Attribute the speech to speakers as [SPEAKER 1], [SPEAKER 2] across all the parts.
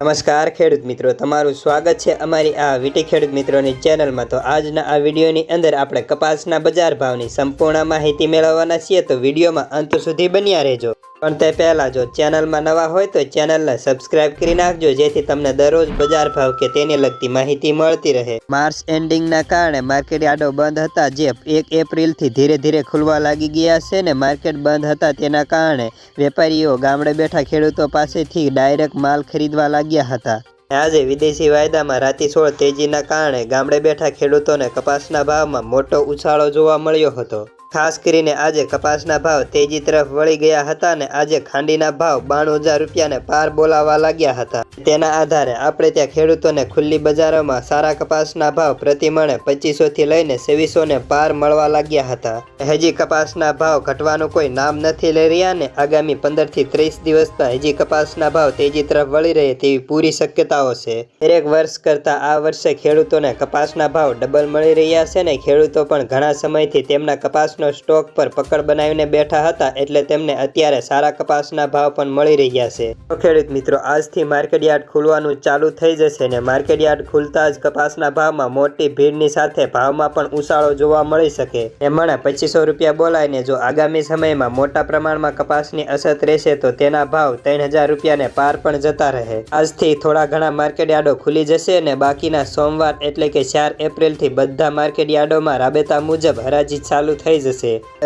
[SPEAKER 1] નમસ્કાર, ખેડૂત મિત્રો. તમારું સ્વાગત છે અમારી આ વીટી ખેડૂત મિત્રોની ચેનલમાં. તો આજના આ વિડીયોની અંદર આપણે કપાસના બજાર ભાવની સંપૂર્ણ માહિતી મેળવવાના છીએ. તો વિડીયોમાં અંત સુધી બન્યા રહેજો. પણ તે પહેલાં જો ચેનલમાં નવા હોય તો ચેનલને સબસ્ક્રાઇબ કરી નાખજો જેથી તમને દરરોજ બજાર ભાવ કે તેને લગતી માહિતી મળતી રહે. માર્ચ એન્ડિંગના કારણે માર્કેટ યાર્ડો બંધ હતા જે એક એપ્રિલથી ધીરે ધીરે ખુલવા લાગી ગયા છે ને માર્કેટ બંધ હતા તેના કારણે વેપારીઓ ગામડે બેઠા ખેડૂતો પાસેથી ડાયરેક્ટ માલ ખરીદવા લાગ્યા હતા. આજે વિદેશી વાયદામાં રાતીસોળ તેજીના કારણે ગામડે બેઠા ખેડૂતોને કપાસના ભાવમાં મોટો ઉછાળો જોવા મળ્યો હતો. ખાસ કરીને આજે કપાસના ભાવ તેજી તરફ વળી ગયા હતા ને આજે ખાંડીના ભાવ બાણું હજાર રૂપિયાને પાર બોલાવા લાગ્યા હતા. તેના આધારે આપણે ત્યાં ખેડૂતોને ખુલ્લી બજારોમાં સારા કપાસના ભાવ પ્રતિમણે પચીસોથી લઈને છવ્વીસોને પાર મળવા લાગ્યા હતા. હજી કપાસના ભાવ ઘટવાનું કોઈ નામ નથી લઈ રહ્યા ને આગામી પંદરથી ત્રીસ દિવસમાં હજી કપાસના ભાવ તેજી તરફ વળી રહે તેવી પૂરી શક્યતાઓ છે. દરેક વર્ષ કરતાં આ વર્ષે ખેડૂતોને કપાસના ભાવ ડબલ મળી રહ્યા છે ને ખેડૂતો પણ ઘણા સમયથી તેમના કપાસનો સ્ટોક પર પકડ બનાવીને બેઠા હતા એટલે તેમને અત્યારે સારા કપાસના ભાવ પણ મળી રહ્યા છે. તો ખેડૂત મિત્રો, આજથી માર્કેટ યાર્ડ ખુલવાનું ચાલુ થઈ જશે ને માર્કેટ યાર્ડ ખુલતા જ કપાસના ભાવમાં મોટી ભીડની સાથે ભાવમાં પણ ઉછાળો જોવા મળી શકે. એમણે પચીસો રૂપિયા બોલાવીને જો આગામી સમયમાં મોટા પ્રમાણમાં કપાસની અછત રહેશે તો તેના ભાવ ત્રણ હજાર રૂપિયાને પાર પણ જતા રહે. આજથી થોડા ઘણા માર્કેટયાર્ડો ખુલી જશે અને બાકીના સોમવાર એટલે કે ચાર એપ્રિલથી બધા માર્કેટયાર્ડોમાં રાબેતા મુજબ હરાજી ચાલુ થઈ જશે.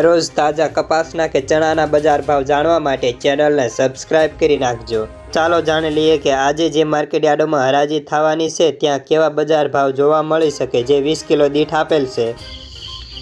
[SPEAKER 1] રોજ તાજા કપાસના કે ચણાના બજાર ભાવ જાણવા માટે ચેનલને સબસ્ક્રાઇબ કરી નાખજો. ચાલો જાણી લઈએ કે આજે જે માર્કેટ યાર્ડોમાં હરાજી થવાની છે, ત્યાં કેવા બજાર ભાવ જોવા મળી શકે જે વીસ કિલો દીઠ આપેલ છે?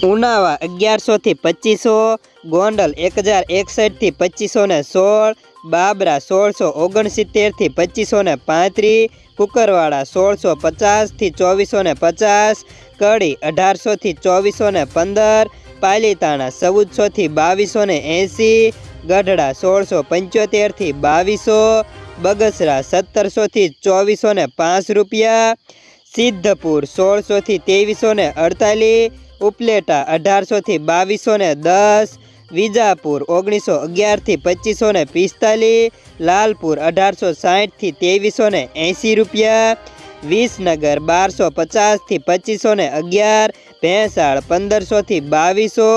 [SPEAKER 1] ઉનાવા અગિયારસોથી પચીસો, ગોંડલ એક હજાર એકસઠથી પચીસો ને સોળ, બાબરા સોળસો ઓગણસિત્તેરથી પચીસો ને પાંત્રીસ, કુકરવાડા સોળસો પચાસથી ચોવીસો ને પચાસ, કડી અઢારસોથી ચોવીસો ને પંદર પાલીતાણા ચૌદસોથી બાવીસો ને એંસી ગઢડા સોળસો પંચોતેરથી બાવીસો, બગસરા સત્તરસોથી ચોવીસો ને પાંચ રૂપિયા, સિદ્ધપુર સોળસોથી ત્રેવીસો ને અડતાલીસ, ઉપલેટા અઢારસોથી બાવીસો ને દસ, વિજાપુર ઓગણીસો અગિયારથી પચીસો ને પિસ્તાલીસ, લાલપુર અઢારસો સાહીઠથી ત્રેવીસો ને એંસી રૂપિયા વિસનગર બારસો પચાસથી પચીસો ને અગિયાર, ભેંસાળ પંદરસોથી બાવીસો,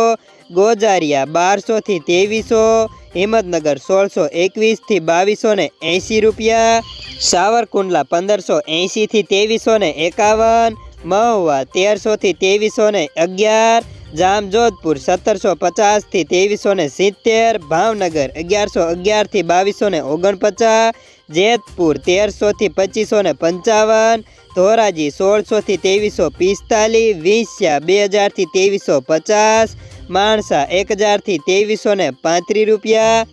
[SPEAKER 1] ગોજારિયા બારસોથી ત્રેવીસો, હિંમતનગર સોળસો એકવીસથી બાવીસો ને એંસી રૂપિયા, સાવરકુંડલા પંદરસો એંસીથી ત્રેવીસો ને એકાવન, મહુવા તેરસોથી ત્રેવીસો ને અગિયાર, જામજોધપુર સત્તરસો પચાસથી ત્રેવીસો ને સિત્તેર, ભાવનગર અગિયારસો અગિયારથી બાવીસો ને ઓગણપચાસ જેતપુર તેરસોથી પચીસો ને પંચાવન, ધોરાજી સોળસોથી ત્રેવીસો પિસ્તાલીસ, વિંસ્યા બે હજારથી ત્રેવીસો પચાસ, માણસા એક હજારથી ત્રેવીસો ને પાંત્રીસ રૂપિયા